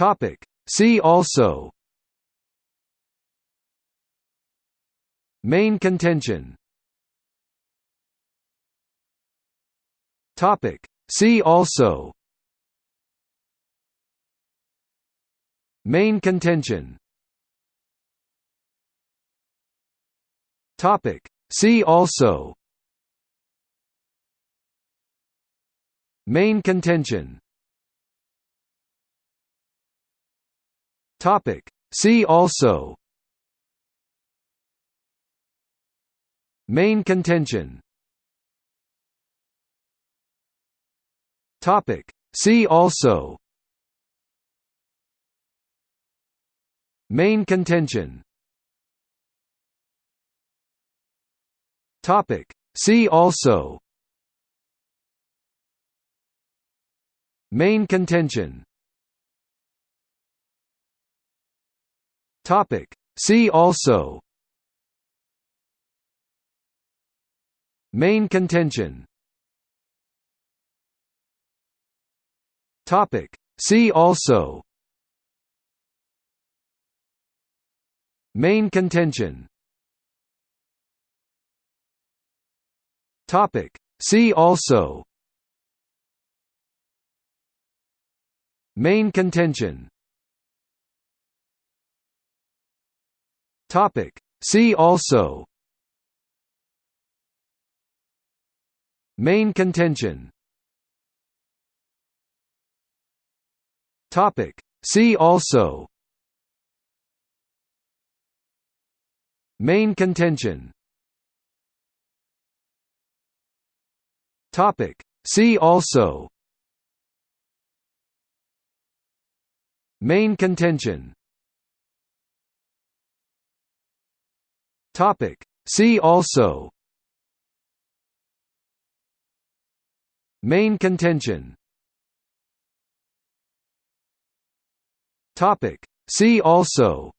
Topic. See also Main contention Topic. See also Main contention Topic. See also Main contention Topic. See also Main contention Topic. See also Main contention Topic. See also Main contention Topic. See also Main contention Topic. See also Main contention Topic. See also Main contention Topic. See also Main contention Topic. See also Main contention Topic. See also Main contention Topic. See also Main contention Topic. See also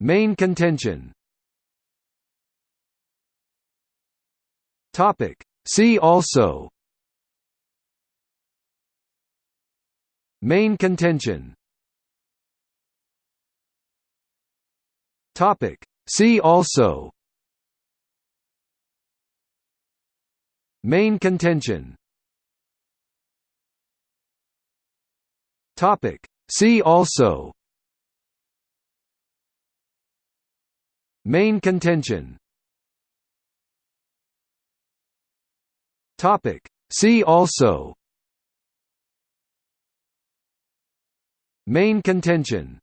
Main contention Topic. See also Main contention Topic. See also Main contention Topic. See also Main contention Topic. See also Main contention